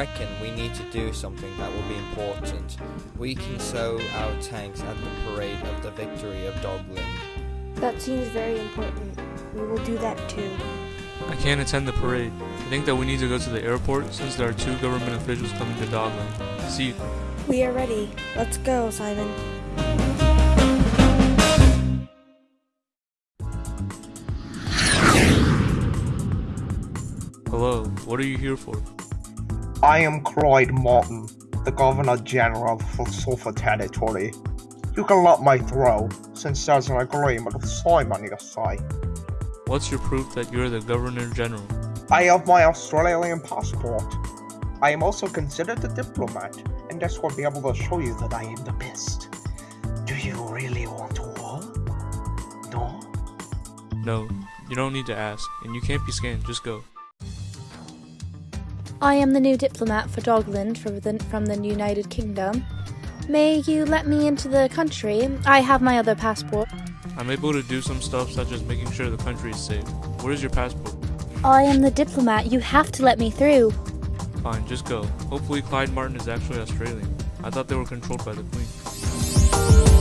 reckon we need to do something that will be important. We can sow our tanks at the parade of the victory of Dogland. That seems very important. We will do that too. I can't attend the parade. I think that we need to go to the airport since there are two government officials coming to Dogland. See you. We are ready. Let's go, Simon. Hello, what are you here for? I am Clyde Martin, the Governor General for Sulphur Territory. You can let my through, since there's an agreement of Simon you say. What's your proof that you're the Governor General? I have my Australian passport. I am also considered a diplomat, and this will be able to show you that I am the best. Do you really want war? No? No, you don't need to ask, and you can't be scanned, just go. I am the new diplomat for Dogland from the, from the United Kingdom. May you let me into the country? I have my other passport. I'm able to do some stuff such as making sure the country is safe. Where is your passport? I am the diplomat. You have to let me through. Fine, just go. Hopefully Clyde Martin is actually Australian. I thought they were controlled by the Queen.